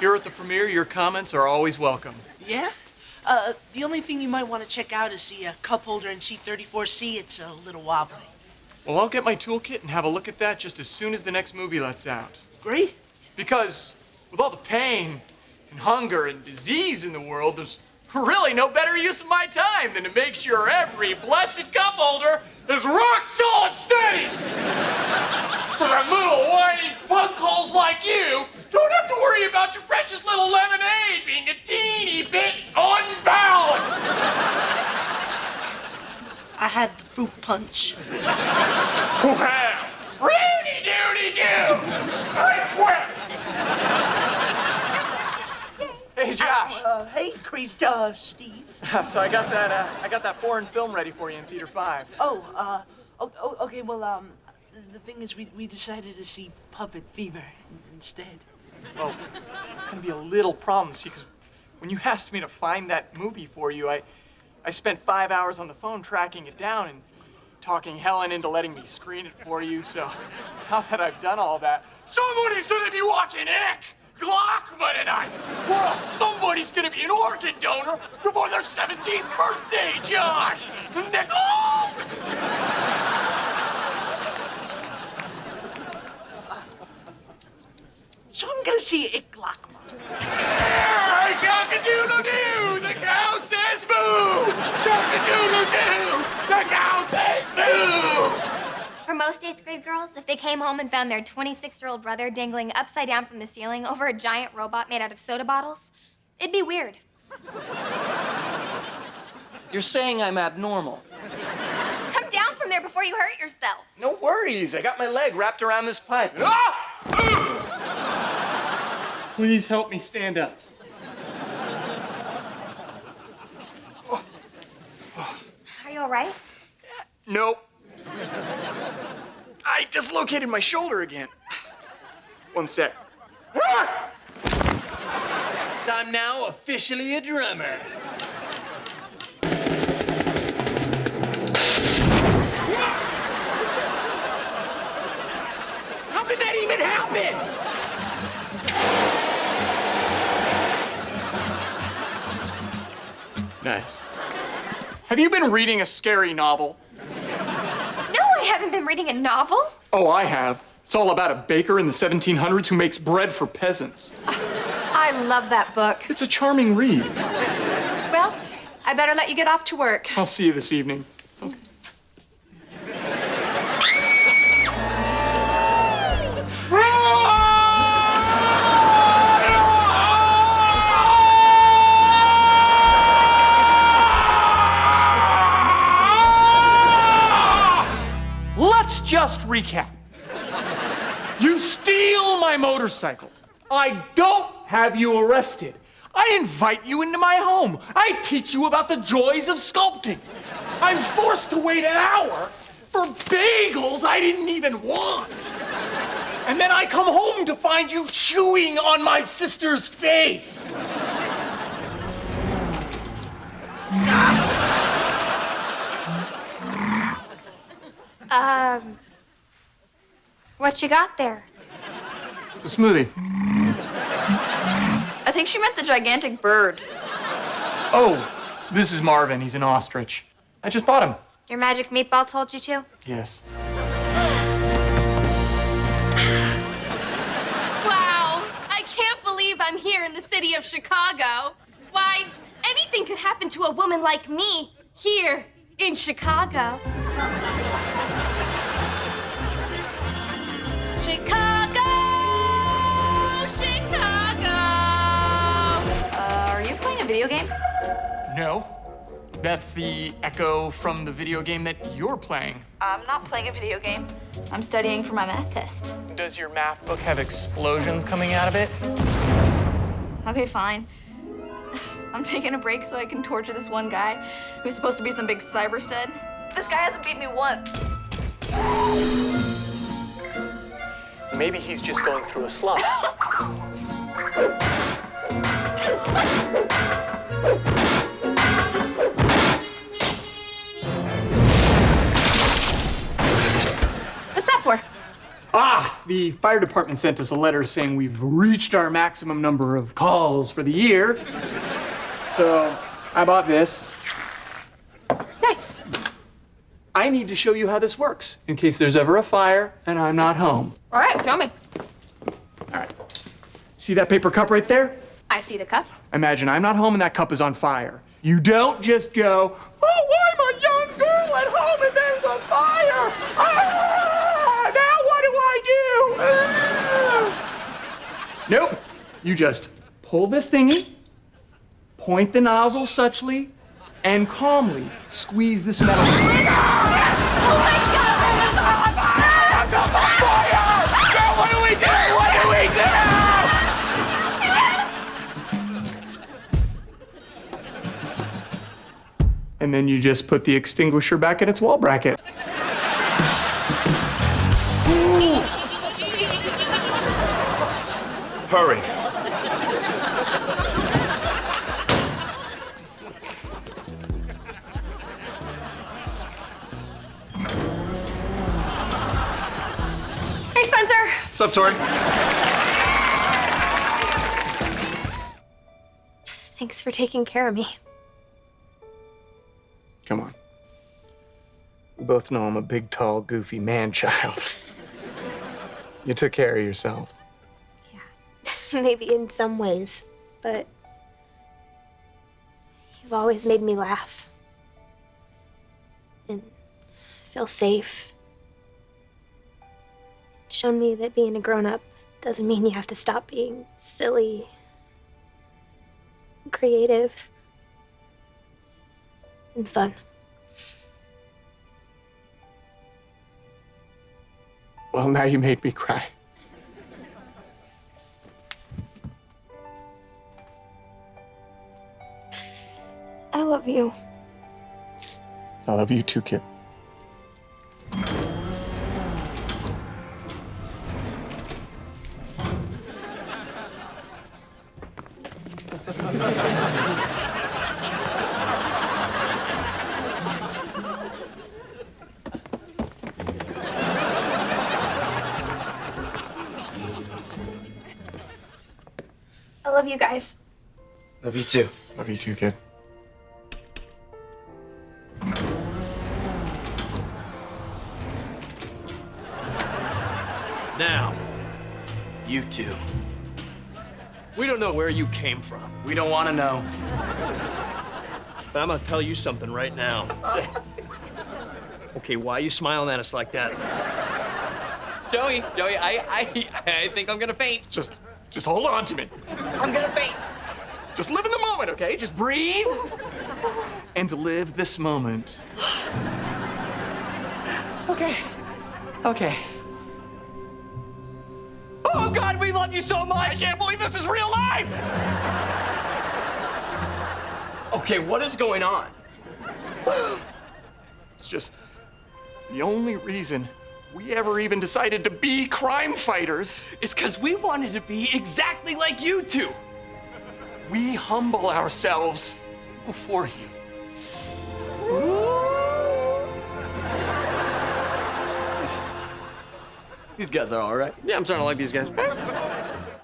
Here at the premiere, your comments are always welcome. Yeah? Uh, the only thing you might want to check out is the uh, cup holder in seat 34C. It's a little wobbly. Well, I'll get my toolkit and have a look at that just as soon as the next movie lets out. Great. Because with all the pain and hunger and disease in the world, there's really no better use of my time than to make sure every blessed cup holder is rock solid steady. For a little whiny punk holes like you, don't have to worry about your precious little lemonade being a teeny bit unbalanced. I had the fruit punch. Well, Rudy doody doo! I quit! Hey, Josh. Uh, hey, Chris, uh, Steve. So I got that, uh, I got that foreign film ready for you in Theater 5. Oh, uh, oh, oh, okay, well, um, the thing is, we, we decided to see Puppet Fever instead. Well, it's gonna be a little problem, see, because when you asked me to find that movie for you, I, I spent five hours on the phone tracking it down and talking Helen into letting me screen it for you, so now that I've done all that, somebody's gonna be watching Ick! Glockman tonight! Else somebody's gonna be an organ donor before their 17th birthday, Josh! Nickel! I'm gonna see Ick Glockma. Cock-a-doodle-doo! The cow says boo! Cock-a-doodle-doo! The cow says boo! For most eighth grade girls, if they came home and found their 26 year old brother dangling upside down from the ceiling over a giant robot made out of soda bottles, it'd be weird. You're saying I'm abnormal. Come down from there before you hurt yourself. No worries. I got my leg wrapped around this pipe. Ah! Please help me stand up. Are you all right? Nope. I dislocated my shoulder again. One sec. I'm now officially a drummer. How could that even happen? Nice. Have you been reading a scary novel? No, I haven't been reading a novel. Oh, I have. It's all about a baker in the 1700s who makes bread for peasants. I love that book. It's a charming read. Well, I better let you get off to work. I'll see you this evening. Just recap. You steal my motorcycle. I don't have you arrested. I invite you into my home. I teach you about the joys of sculpting. I'm forced to wait an hour for bagels I didn't even want. And then I come home to find you chewing on my sister's face. Um, what you got there? It's a smoothie. I think she meant the gigantic bird. Oh, this is Marvin. He's an ostrich. I just bought him. Your magic meatball told you to? Yes. Wow, I can't believe I'm here in the city of Chicago. Why, anything could happen to a woman like me here in Chicago. Chicago! Video game? No. That's the echo from the video game that you're playing. I'm not playing a video game. I'm studying for my math test. Does your math book have explosions coming out of it? Okay, fine. I'm taking a break so I can torture this one guy who's supposed to be some big cyber stud. This guy hasn't beat me once. Maybe he's just going through a slump. What's that for? Ah, the fire department sent us a letter saying we've reached our maximum number of calls for the year. So I bought this. Nice. I need to show you how this works in case there's ever a fire and I'm not home. All right, show me. All right. See that paper cup right there? I see the cup. Imagine I'm not home and that cup is on fire. You don't just go, oh, I'm a young girl at home and there's a fire. Ah, now what do I do? Ah. Nope. You just pull this thingy, point the nozzle suchly, and calmly squeeze this metal. And then you just put the extinguisher back in its wall bracket. Hurry. Hey, Spencer. Sup, Tori? Thanks for taking care of me. Both know I'm a big, tall, goofy man child. you took care of yourself. Yeah, maybe in some ways, but you've always made me laugh and feel safe. Shown me that being a grown up doesn't mean you have to stop being silly, creative, and fun. Well, now you made me cry. I love you. I love you too, kid. Love you guys. Love you too. Love you too, kid. Now, you two. We don't know where you came from, We don't want to know. but I'm gonna tell you something right now. Okay, why are you smiling at us like that? Joey, Joey, I, I, I think I'm gonna faint. Just, just hold on to me. I'm gonna faint. Just live in the moment, okay? Just breathe and live this moment. Okay. Okay. Oh God, we love you so much! I can't believe this is real life! Okay, what is going on? It's just the only reason we ever even decided to be crime fighters. It's because we wanted to be exactly like you two. We humble ourselves before you. These guys are all right. Yeah, I'm starting to like these guys.